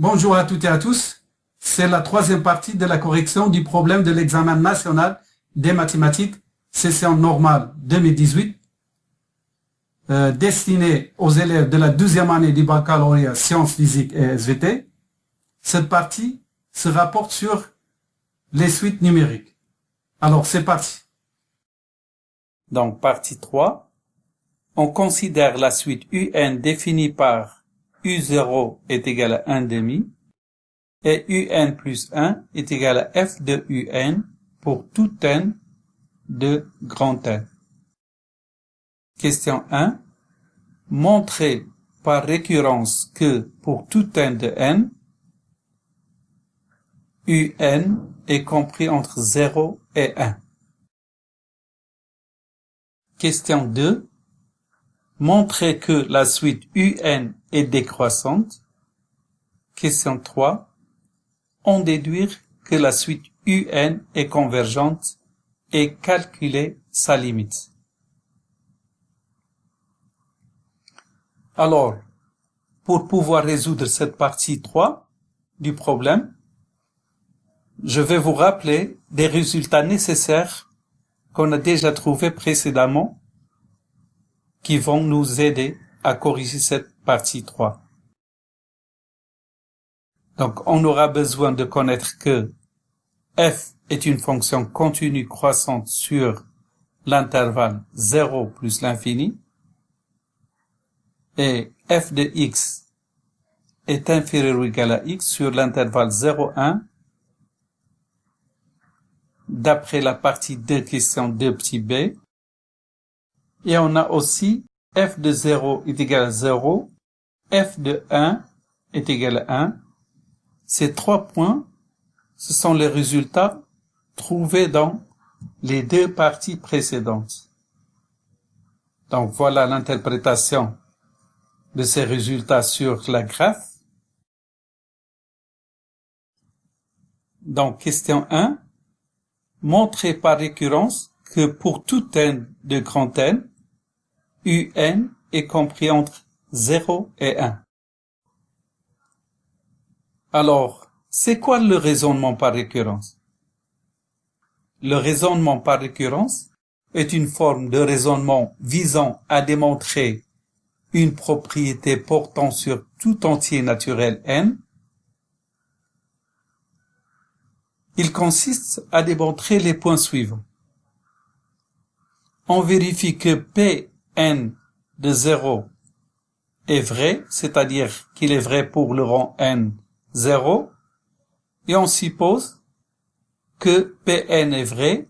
Bonjour à toutes et à tous. C'est la troisième partie de la correction du problème de l'examen national des mathématiques session normale 2018 euh, destiné aux élèves de la deuxième année du baccalauréat sciences physiques et SVT. Cette partie se rapporte sur les suites numériques. Alors, c'est parti. Donc, partie 3. On considère la suite UN définie par U0 est égal à 1 demi et UN plus 1 est égal à F de UN pour tout N de grand N. Question 1. Montrez par récurrence que pour tout N de N, UN est compris entre 0 et 1. Question 2. Montrez que la suite UN est décroissante. Question 3. On déduire que la suite UN est convergente et calculer sa limite. Alors, pour pouvoir résoudre cette partie 3 du problème, je vais vous rappeler des résultats nécessaires qu'on a déjà trouvés précédemment qui vont nous aider à corriger cette partie 3. Donc, on aura besoin de connaître que f est une fonction continue croissante sur l'intervalle 0 plus l'infini et f de x est inférieur ou égal à x sur l'intervalle 0, 1 d'après la partie 2 question 2 petit b. Et on a aussi f de 0 est égal à 0, f de 1 est égal à 1. Ces trois points, ce sont les résultats trouvés dans les deux parties précédentes. Donc voilà l'interprétation de ces résultats sur la graphe. Donc question 1 montrer par récurrence que pour tout n de grand N, un est compris entre 0 et 1. Alors, c'est quoi le raisonnement par récurrence? Le raisonnement par récurrence est une forme de raisonnement visant à démontrer une propriété portant sur tout entier naturel n Il consiste à démontrer les points suivants. On vérifie que Pn de 0 est vrai, c'est-à-dire qu'il est vrai pour le rang n 0, et on suppose que Pn est vrai,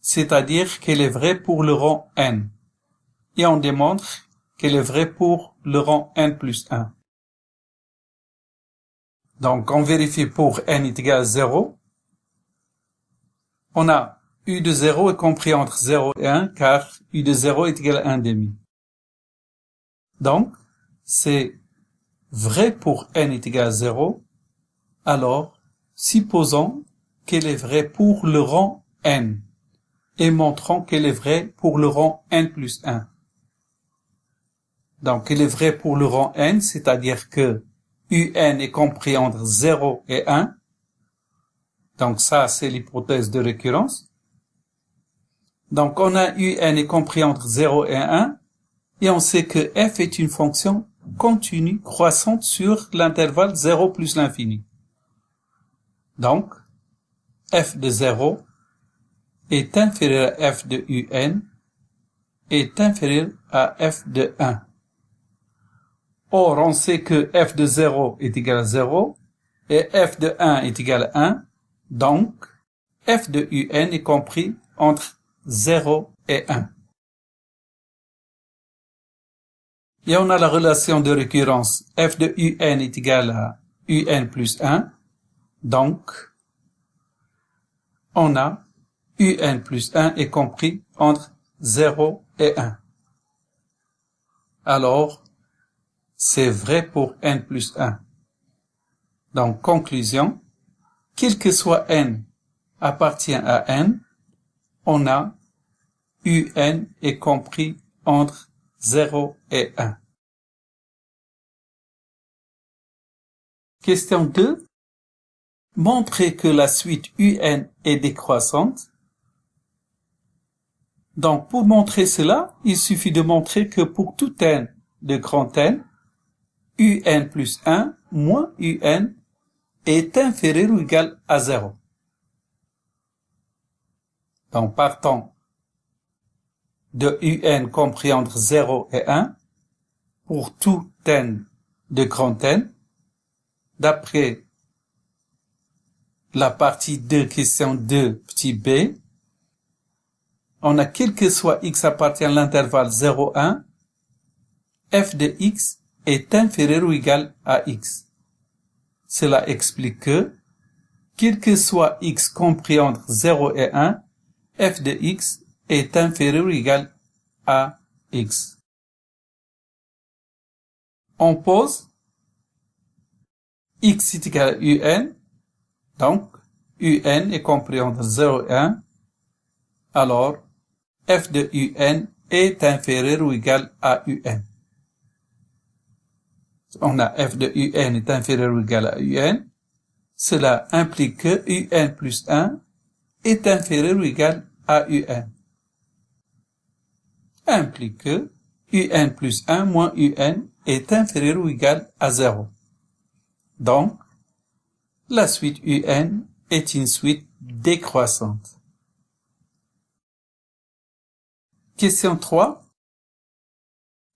c'est-à-dire qu'il est vrai pour le rang n, et on démontre qu'elle est vrai pour le rang n plus 1. Donc on vérifie pour n est égal à 0, on a u de 0 est compris entre 0 et 1 car u de 0 est égal à 1 demi. Donc, c'est vrai pour n est égal à 0, alors supposons qu'elle est vraie pour le rang n et montrons qu'elle est vraie pour le rang n plus 1. Donc, elle est vraie pour le rang n, c'est-à-dire que un est compris entre 0 et 1, donc ça, c'est l'hypothèse de récurrence. Donc on a u n est compris entre 0 et 1, et on sait que f est une fonction continue croissante sur l'intervalle 0 plus l'infini. Donc, f de 0 est inférieur à f de un est inférieur à f de 1. Or, on sait que f de 0 est égal à 0 et f de 1 est égal à 1. Donc, f de un est compris entre 0 et 1. Et on a la relation de récurrence f de un est égal à un plus 1. Donc, on a un plus 1 est compris entre 0 et 1. Alors, c'est vrai pour n plus 1. Donc, conclusion, quel que soit n appartient à n, on a un est compris entre 0 et 1. Question 2. Montrer que la suite UN est décroissante. Donc, pour montrer cela, il suffit de montrer que pour tout n de grand N, UN plus 1 moins UN est inférieur ou égal à 0. Donc, partant de UN compris entre 0 et 1, pour tout n de grand N, d'après la partie 2, question 2, petit b, on a quel que soit x appartient à l'intervalle 0, 1, f de x est inférieur ou égal à x. Cela explique que, quel que soit x compris entre 0 et 1, f de x est inférieur ou égal à x. On pose x est égal à un, donc un est compris entre 0 et 1, alors f de un est inférieur ou égal à un. On a f de un est inférieur ou égal à un. Cela implique que un plus 1 est inférieur ou égal à un. Implique que un plus 1 moins un est inférieur ou égal à 0. Donc, la suite UN est une suite décroissante. Question 3.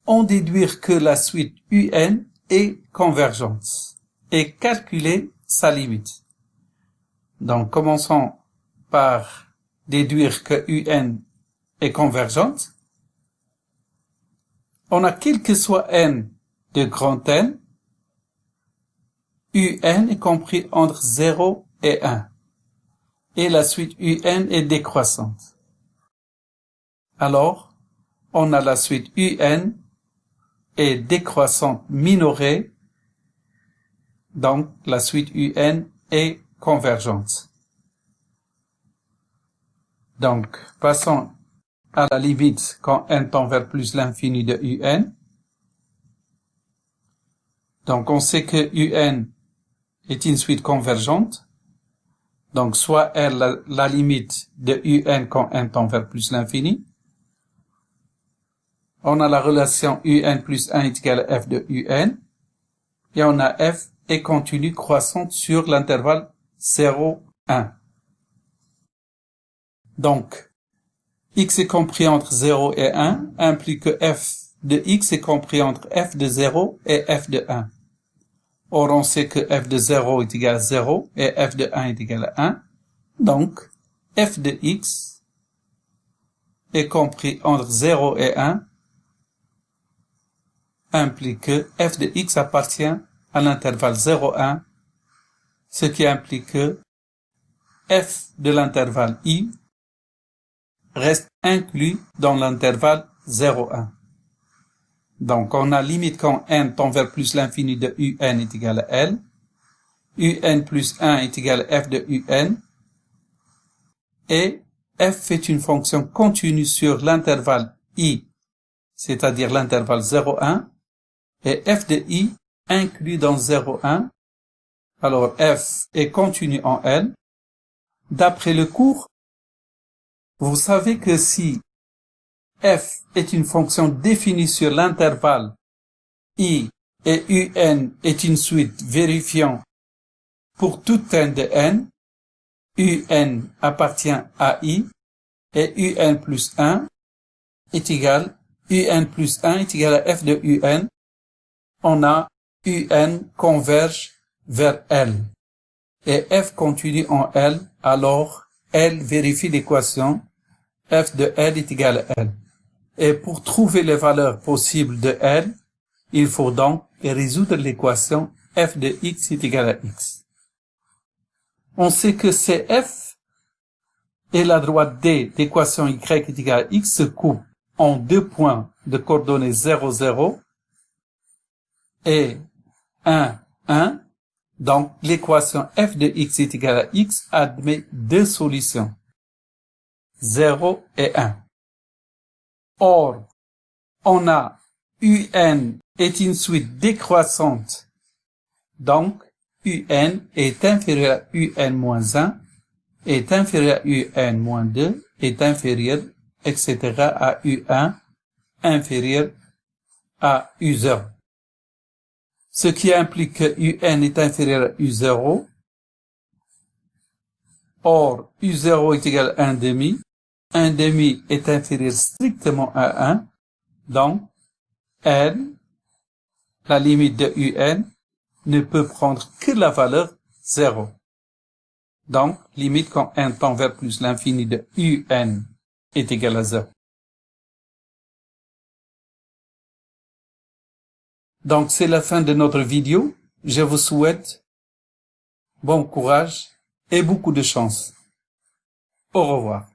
On déduire que la suite UN est convergente et calculer sa limite. Donc, commençons par déduire que UN est convergente. On a quel que soit n de grand N, UN est compris entre 0 et 1. Et la suite UN est décroissante. Alors, on a la suite UN est décroissante minorée. Donc, la suite UN est convergente. Donc, passons à la limite quand n tend vers plus l'infini de UN. Donc, on sait que UN est une suite convergente. Donc, soit R la, limite de UN quand n tend vers plus l'infini. On a la relation UN plus 1 est égal à F de UN. Et on a F est continue croissante sur l'intervalle 0, 1. Donc, x est compris entre 0 et 1 implique que f de x est compris entre f de 0 et f de 1. Or, on sait que f de 0 est égal à 0 et f de 1 est égal à 1. Donc, f de x est compris entre 0 et 1 implique que f de x appartient à l'intervalle 0,1, ce qui implique que f de l'intervalle i reste inclus dans l'intervalle 0,1. Donc, on a limite quand n tend vers plus l'infini de un est égal à L. un plus 1 est égal à f de un. Et f est une fonction continue sur l'intervalle i, c'est-à-dire l'intervalle 0,1. Et f de i inclus dans 0,1. Alors, f est continu en L. D'après le cours, vous savez que si f est une fonction définie sur l'intervalle i et un est une suite vérifiant pour tout n de n, un appartient à i et un plus 1 est égal, un plus 1 est égal à f de un, on a un converge vers L. Et f continue en L, alors L vérifie l'équation f de L est égal à L. Et pour trouver les valeurs possibles de L, il faut donc résoudre l'équation f de x est égal à x. On sait que CF et la droite D d'équation y est égal à x se coupent en deux points de coordonnées 0, 0 et 1, 1. Donc, l'équation f de x est égal à x admet deux solutions, 0 et 1. Or, on a UN est une suite décroissante. Donc, un est inférieur à un moins 1, est inférieur à un moins 2, est inférieur, etc. à u1 inférieur à u0. Ce qui implique que un est inférieur à u0. Or, u0 est égal à 1 demi. 1 demi est inférieur strictement à 1. Donc, n, la limite de un, ne peut prendre que la valeur 0. Donc, limite quand n tend vers plus l'infini de un est égal à 0. Donc, c'est la fin de notre vidéo. Je vous souhaite bon courage et beaucoup de chance. Au revoir.